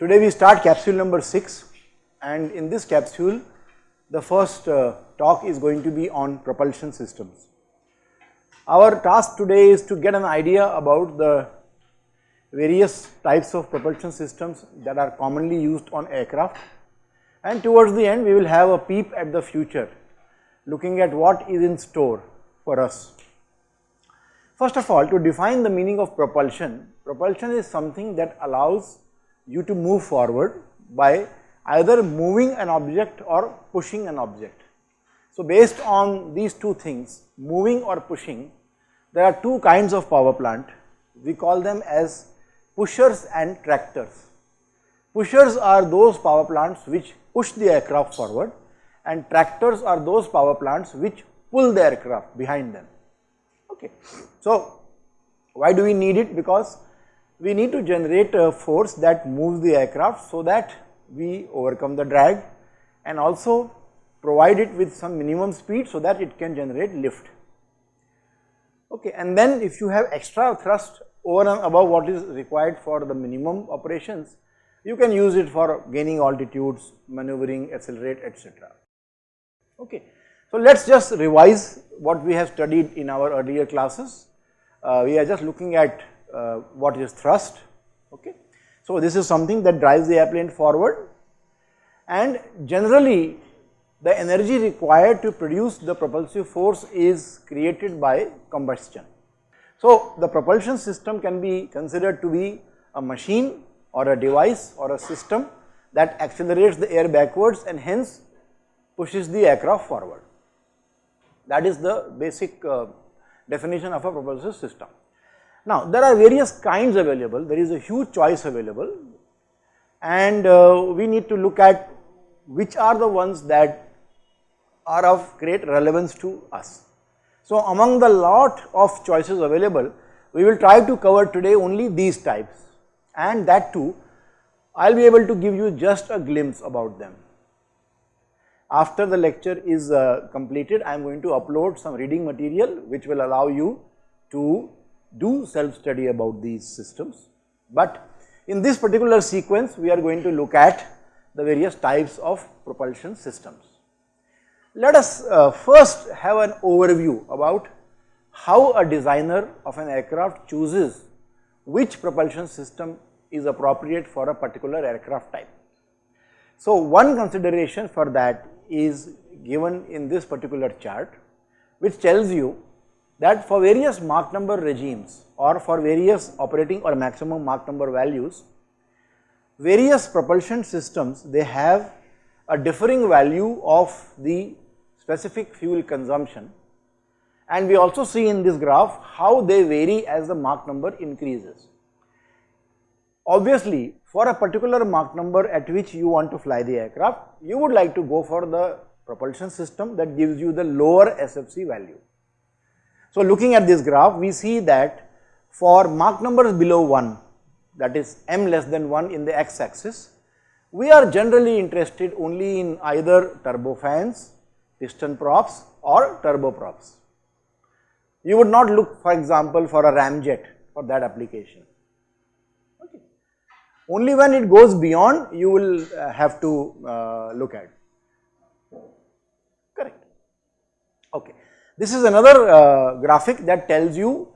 Today we start capsule number 6 and in this capsule the first uh, talk is going to be on propulsion systems. Our task today is to get an idea about the various types of propulsion systems that are commonly used on aircraft and towards the end we will have a peep at the future looking at what is in store for us. First of all to define the meaning of propulsion, propulsion is something that allows you to move forward by either moving an object or pushing an object. So, based on these two things moving or pushing there are two kinds of power plant we call them as pushers and tractors. Pushers are those power plants which push the aircraft forward and tractors are those power plants which pull the aircraft behind them. Okay. So, why do we need it? Because we need to generate a force that moves the aircraft so that we overcome the drag and also provide it with some minimum speed so that it can generate lift. Okay, and then if you have extra thrust over and above what is required for the minimum operations, you can use it for gaining altitudes, maneuvering, accelerate, etc. Okay. So, let us just revise what we have studied in our earlier classes. Uh, we are just looking at uh, what is thrust. Okay. So, this is something that drives the airplane forward and generally the energy required to produce the propulsive force is created by combustion. So, the propulsion system can be considered to be a machine or a device or a system that accelerates the air backwards and hence pushes the aircraft forward. That is the basic uh, definition of a propulsive system. Now, there are various kinds available, there is a huge choice available and uh, we need to look at which are the ones that are of great relevance to us. So, among the lot of choices available, we will try to cover today only these types and that too I will be able to give you just a glimpse about them. After the lecture is uh, completed, I am going to upload some reading material which will allow you to do self study about these systems. But in this particular sequence, we are going to look at the various types of propulsion systems. Let us uh, first have an overview about how a designer of an aircraft chooses which propulsion system is appropriate for a particular aircraft type. So, one consideration for that is given in this particular chart which tells you that for various Mach number regimes or for various operating or maximum Mach number values, various propulsion systems they have a differing value of the specific fuel consumption and we also see in this graph how they vary as the Mach number increases. Obviously, for a particular Mach number at which you want to fly the aircraft, you would like to go for the propulsion system that gives you the lower SFC value. So, looking at this graph, we see that for Mach numbers below 1, that is m less than 1 in the x axis, we are generally interested only in either turbofans, piston props or turboprops. You would not look for example for a ramjet for that application. Only when it goes beyond you will uh, have to uh, look at. Correct. Okay. This is another uh, graphic that tells you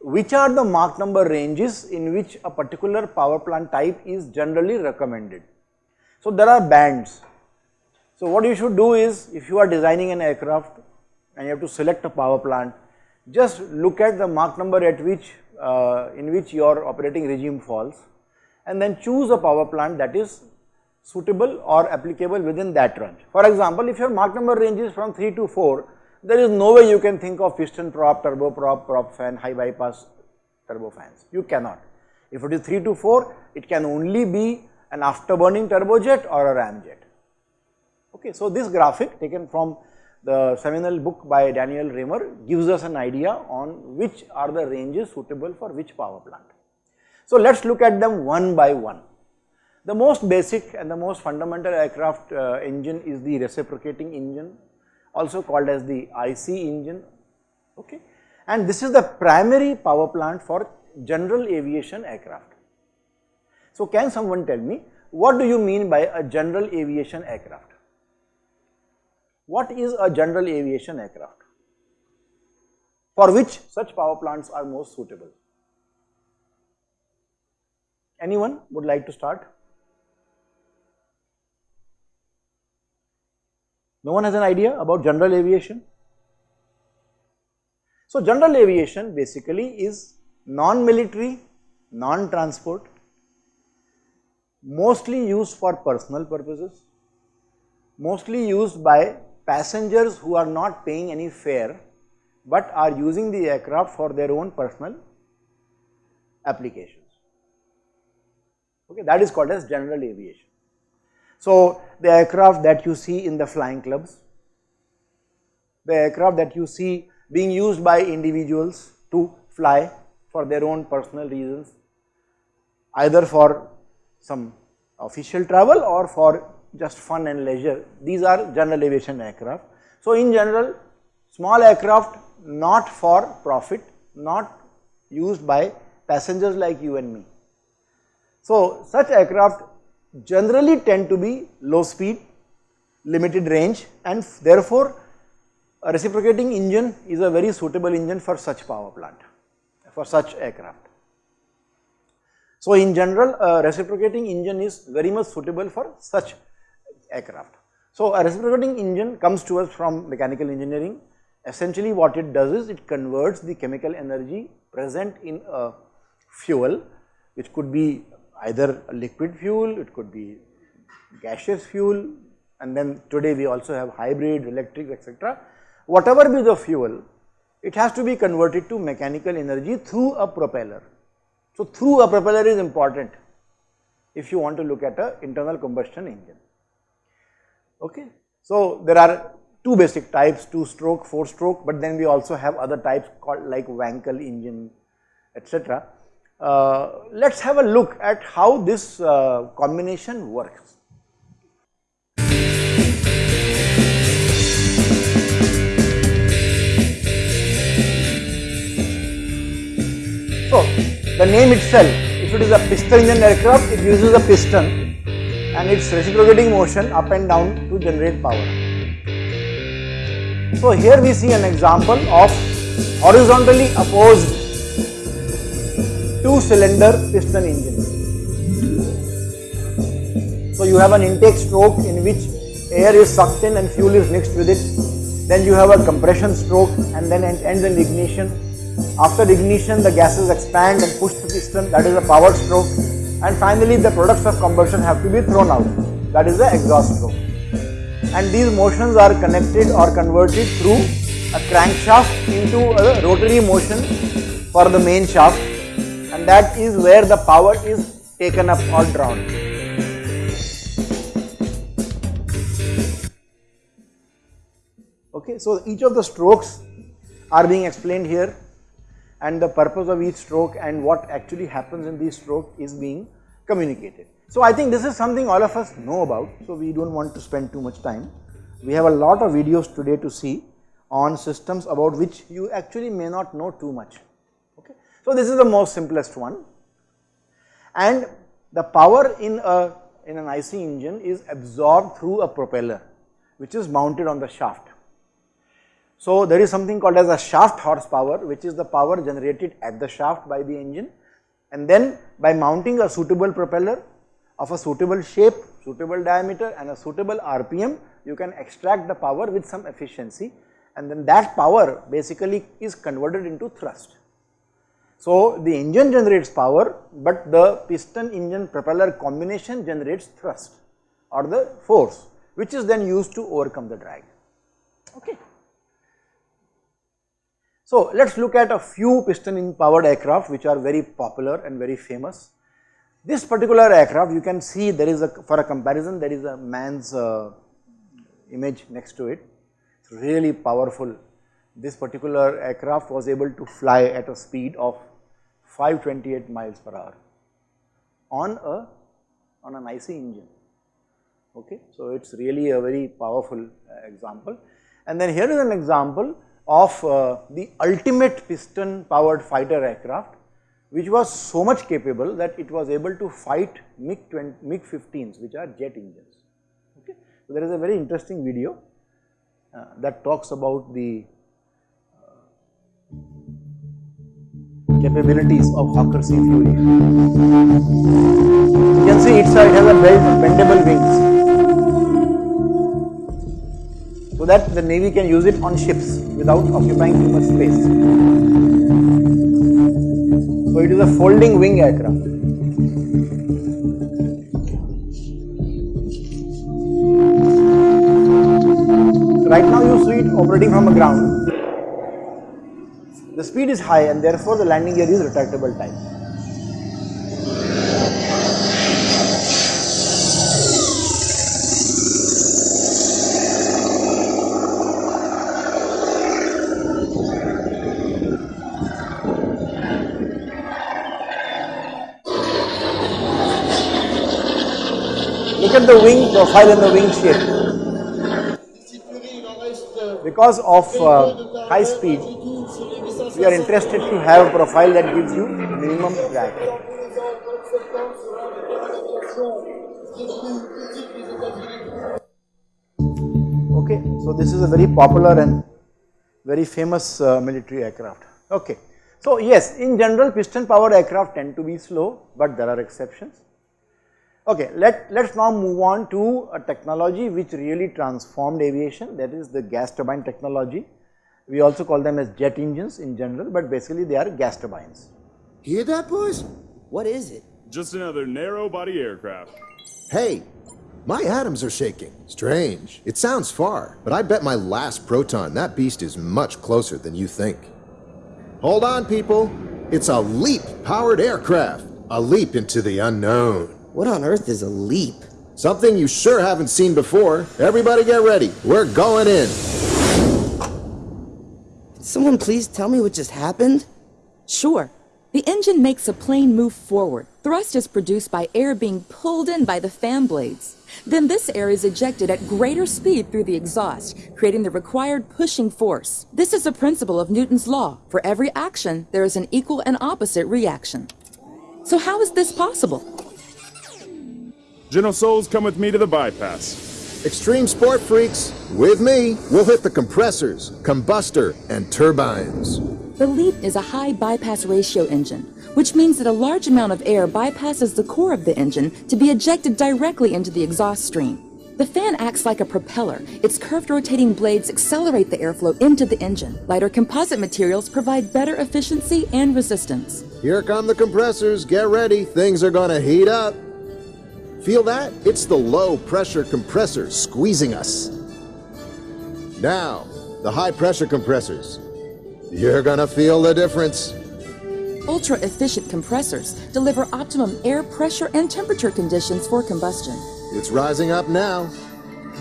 which are the Mach number ranges in which a particular power plant type is generally recommended. So, there are bands. So, what you should do is if you are designing an aircraft and you have to select a power plant, just look at the Mach number at which uh, in which your operating regime falls and then choose a power plant that is suitable or applicable within that range. For example, if your Mach number range is from 3 to 4, there is no way you can think of piston prop, turboprop, prop fan, high bypass turbofans. You cannot. If it is 3 to 4, it can only be an afterburning turbojet or a ramjet. Okay, so this graphic taken from the seminal book by Daniel Raymer gives us an idea on which are the ranges suitable for which power plant. So, let us look at them one by one. The most basic and the most fundamental aircraft uh, engine is the reciprocating engine also called as the IC engine okay and this is the primary power plant for general aviation aircraft. So, can someone tell me what do you mean by a general aviation aircraft? What is a general aviation aircraft? For which such power plants are most suitable? Anyone would like to start? No one has an idea about general aviation? So, general aviation basically is non-military, non-transport, mostly used for personal purposes, mostly used by passengers who are not paying any fare, but are using the aircraft for their own personal applications. Okay, that is called as general aviation. So, the aircraft that you see in the flying clubs, the aircraft that you see being used by individuals to fly for their own personal reasons, either for some official travel or for just fun and leisure. These are general aviation aircraft. So, in general small aircraft not for profit, not used by passengers like you and me. So, such aircraft generally tend to be low speed, limited range and therefore, a reciprocating engine is a very suitable engine for such power plant, for such aircraft. So, in general a reciprocating engine is very much suitable for such aircraft. So, a reciprocating engine comes to us from mechanical engineering. Essentially what it does is it converts the chemical energy present in a fuel which could be either liquid fuel, it could be gaseous fuel and then today we also have hybrid, electric etc. Whatever be the fuel, it has to be converted to mechanical energy through a propeller. So, through a propeller is important if you want to look at a internal combustion engine. Okay. So, there are two basic types, two stroke, four stroke, but then we also have other types called like Wankel engine, etc. Uh, let us have a look at how this uh, combination works. So, the name itself, if it is a piston engine aircraft, it uses a piston and its reciprocating motion up and down to generate power. So, here we see an example of horizontally opposed two cylinder piston engine. So you have an intake stroke in which air is sucked in and fuel is mixed with it. Then you have a compression stroke and then it ends in ignition. After ignition the gases expand and push the piston that is a power stroke and finally the products of combustion have to be thrown out that is the exhaust stroke. And these motions are connected or converted through a crankshaft into a rotary motion for the main shaft and that is where the power is taken up or drawn. Okay, so each of the strokes are being explained here and the purpose of each stroke and what actually happens in these stroke is being communicated. So I think this is something all of us know about, so we do not want to spend too much time. We have a lot of videos today to see on systems about which you actually may not know too much. So, this is the most simplest one and the power in a in an IC engine is absorbed through a propeller which is mounted on the shaft. So, there is something called as a shaft horsepower which is the power generated at the shaft by the engine and then by mounting a suitable propeller of a suitable shape, suitable diameter and a suitable RPM you can extract the power with some efficiency and then that power basically is converted into thrust. So, the engine generates power, but the piston engine propeller combination generates thrust or the force which is then used to overcome the drag. Okay. So, let us look at a few piston in powered aircraft which are very popular and very famous. This particular aircraft you can see there is a for a comparison there is a man's uh, image next to it, it is really powerful. This particular aircraft was able to fly at a speed of 528 miles per hour on a on an IC engine. Okay, so it's really a very powerful uh, example. And then here is an example of uh, the ultimate piston powered fighter aircraft, which was so much capable that it was able to fight MiG-15s MiG which are jet engines. Okay. So, there is a very interesting video uh, that talks about the uh, capabilities of Hawker Sea Fury. You can see it's a, it has a belt, bendable wings so that the navy can use it on ships without occupying too much space. So it is a folding wing aircraft. Right now speed is high and therefore the landing gear is retractable type. Look at the wing profile and the wing shape. Because of uh, high speed, we are interested to have a profile that gives you minimum drag. Okay, so this is a very popular and very famous uh, military aircraft. Okay, so yes, in general piston powered aircraft tend to be slow, but there are exceptions. Okay, let, let's now move on to a technology which really transformed aviation that is the gas turbine technology. We also call them as jet engines in general, but basically they are gas turbines. Hear that boys? What is it? Just another narrow body aircraft. Hey, my atoms are shaking. Strange. It sounds far, but I bet my last proton that beast is much closer than you think. Hold on people, it's a LEAP powered aircraft. A leap into the unknown. What on earth is a leap? Something you sure haven't seen before. Everybody get ready. We're going in. Can someone please tell me what just happened? Sure. The engine makes a plane move forward. Thrust is produced by air being pulled in by the fan blades. Then this air is ejected at greater speed through the exhaust, creating the required pushing force. This is a principle of Newton's law. For every action, there is an equal and opposite reaction. So how is this possible? General Souls, come with me to the bypass. Extreme sport freaks, with me, we'll hit the compressors, combustor, and turbines. The LEAP is a high bypass ratio engine, which means that a large amount of air bypasses the core of the engine to be ejected directly into the exhaust stream. The fan acts like a propeller. Its curved rotating blades accelerate the airflow into the engine. Lighter composite materials provide better efficiency and resistance. Here come the compressors. Get ready. Things are gonna heat up. Feel that? It's the low pressure compressor squeezing us. Now, the high pressure compressors. You're gonna feel the difference. Ultra efficient compressors deliver optimum air pressure and temperature conditions for combustion. It's rising up now.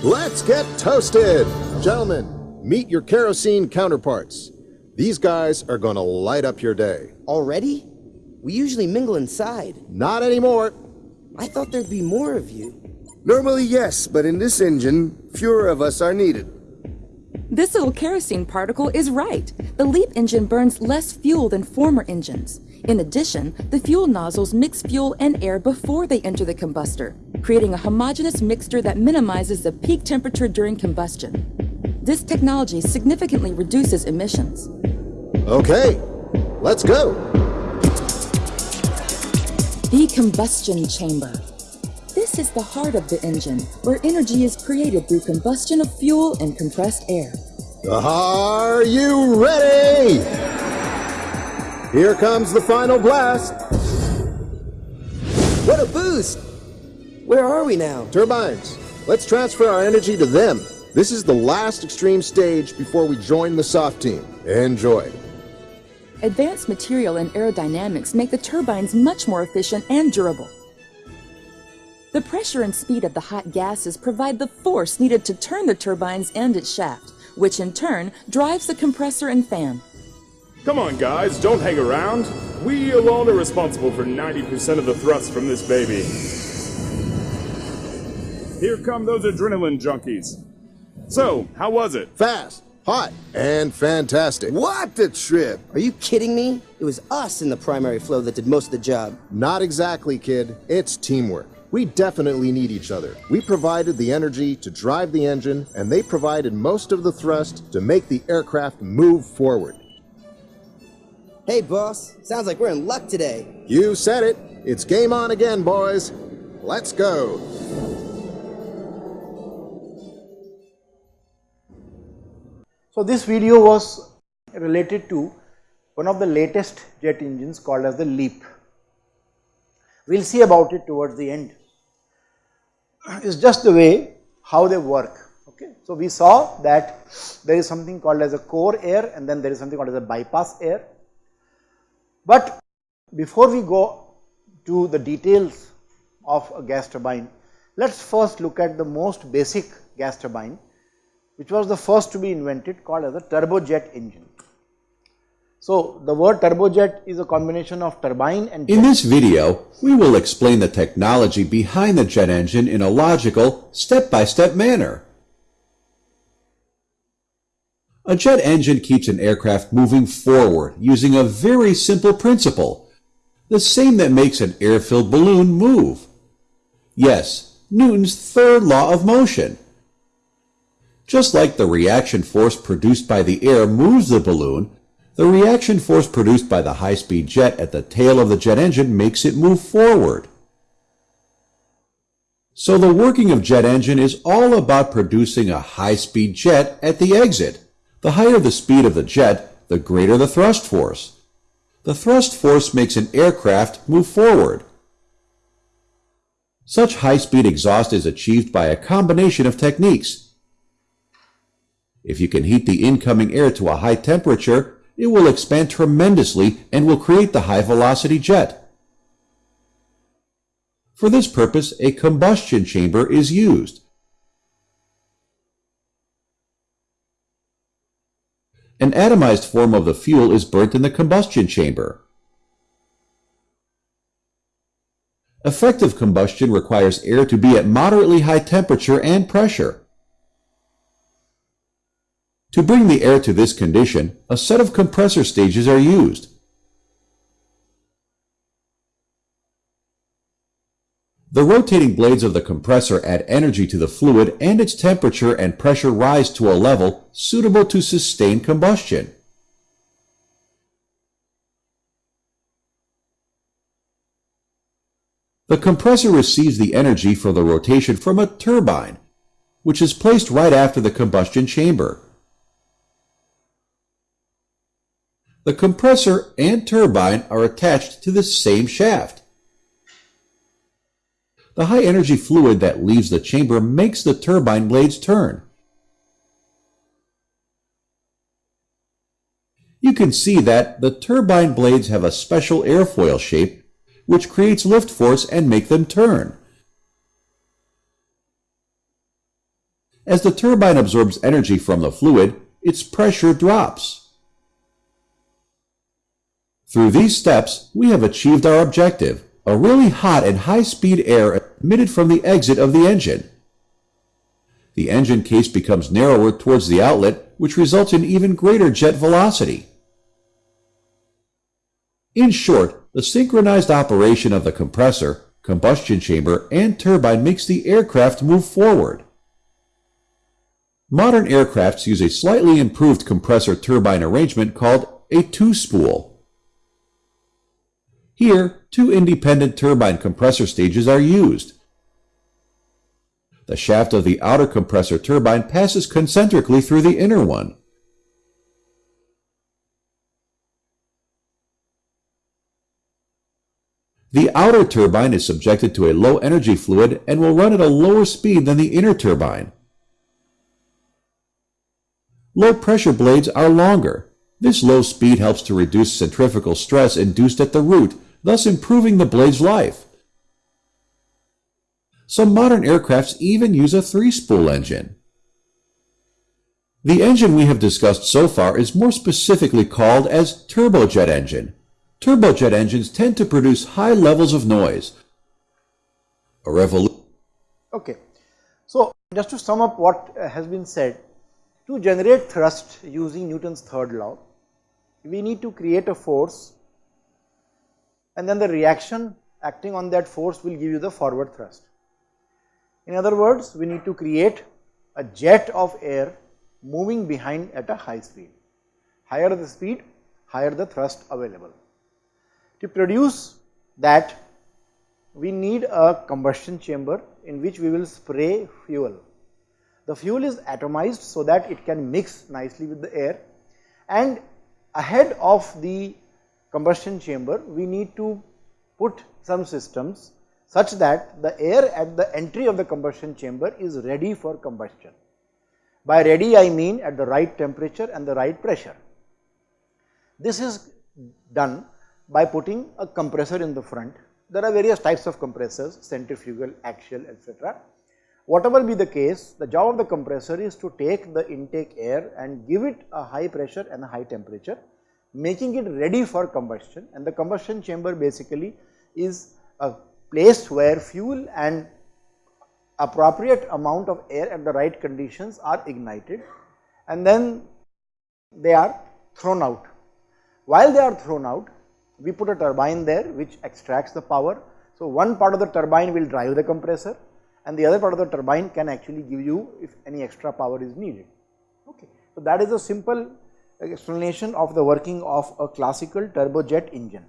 Let's get toasted! Gentlemen, meet your kerosene counterparts. These guys are gonna light up your day. Already? We usually mingle inside. Not anymore. I thought there'd be more of you. Normally, yes, but in this engine, fewer of us are needed. This little kerosene particle is right. The LEAP engine burns less fuel than former engines. In addition, the fuel nozzles mix fuel and air before they enter the combustor, creating a homogeneous mixture that minimizes the peak temperature during combustion. This technology significantly reduces emissions. Okay, let's go. The combustion chamber. This is the heart of the engine, where energy is created through combustion of fuel and compressed air. Are you ready? Here comes the final blast. What a boost! Where are we now? Turbines. Let's transfer our energy to them. This is the last extreme stage before we join the soft team. Enjoy. Advanced material and aerodynamics make the turbines much more efficient and durable. The pressure and speed of the hot gases provide the force needed to turn the turbines and its shaft, which in turn drives the compressor and fan. Come on, guys, don't hang around. We alone are responsible for 90% of the thrust from this baby. Here come those adrenaline junkies. So, how was it? Fast, Hot and fantastic. What a trip! Are you kidding me? It was us in the primary flow that did most of the job. Not exactly, kid. It's teamwork. We definitely need each other. We provided the energy to drive the engine, and they provided most of the thrust to make the aircraft move forward. Hey, boss. Sounds like we're in luck today. You said it. It's game on again, boys. Let's go. So this video was related to one of the latest jet engines called as the LEAP. We will see about it towards the end. It's just the way how they work. Okay. So we saw that there is something called as a core air and then there is something called as a bypass air. But before we go to the details of a gas turbine, let us first look at the most basic gas turbine which was the first to be invented called as a turbojet engine. So, the word turbojet is a combination of turbine and In this video, we will explain the technology behind the jet engine in a logical, step-by-step manner. A jet engine keeps an aircraft moving forward using a very simple principle, the same that makes an air-filled balloon move. Yes, Newton's third law of motion. Just like the reaction force produced by the air moves the balloon, the reaction force produced by the high-speed jet at the tail of the jet engine makes it move forward. So the working of jet engine is all about producing a high-speed jet at the exit. The higher the speed of the jet, the greater the thrust force. The thrust force makes an aircraft move forward. Such high-speed exhaust is achieved by a combination of techniques. If you can heat the incoming air to a high temperature, it will expand tremendously and will create the high velocity jet. For this purpose, a combustion chamber is used. An atomized form of the fuel is burnt in the combustion chamber. Effective combustion requires air to be at moderately high temperature and pressure. To bring the air to this condition, a set of compressor stages are used. The rotating blades of the compressor add energy to the fluid and its temperature and pressure rise to a level suitable to sustain combustion. The compressor receives the energy for the rotation from a turbine, which is placed right after the combustion chamber. The compressor and turbine are attached to the same shaft. The high energy fluid that leaves the chamber makes the turbine blades turn. You can see that the turbine blades have a special airfoil shape which creates lift force and make them turn. As the turbine absorbs energy from the fluid, its pressure drops. Through these steps, we have achieved our objective, a really hot and high-speed air emitted from the exit of the engine. The engine case becomes narrower towards the outlet, which results in even greater jet velocity. In short, the synchronized operation of the compressor, combustion chamber, and turbine makes the aircraft move forward. Modern aircrafts use a slightly improved compressor-turbine arrangement called a two-spool. Here, two independent turbine compressor stages are used. The shaft of the outer compressor turbine passes concentrically through the inner one. The outer turbine is subjected to a low energy fluid and will run at a lower speed than the inner turbine. Low pressure blades are longer. This low speed helps to reduce centrifugal stress induced at the root, thus improving the blade's life. Some modern aircrafts even use a three-spool engine. The engine we have discussed so far is more specifically called as turbojet engine. Turbojet engines tend to produce high levels of noise. A revolution Okay. So, just to sum up what has been said, To generate thrust using Newton's third law, we need to create a force and then the reaction acting on that force will give you the forward thrust. In other words, we need to create a jet of air moving behind at a high speed. Higher the speed, higher the thrust available. To produce that, we need a combustion chamber in which we will spray fuel. The fuel is atomized so that it can mix nicely with the air and ahead of the combustion chamber, we need to put some systems such that the air at the entry of the combustion chamber is ready for combustion. By ready I mean at the right temperature and the right pressure. This is done by putting a compressor in the front. There are various types of compressors, centrifugal, axial, etc. Whatever be the case, the job of the compressor is to take the intake air and give it a high pressure and a high temperature, making it ready for combustion and the combustion chamber basically is a place where fuel and appropriate amount of air at the right conditions are ignited and then they are thrown out. While they are thrown out, we put a turbine there which extracts the power. So, one part of the turbine will drive the compressor and the other part of the turbine can actually give you if any extra power is needed. Okay. So, that is a simple explanation of the working of a classical turbojet engine.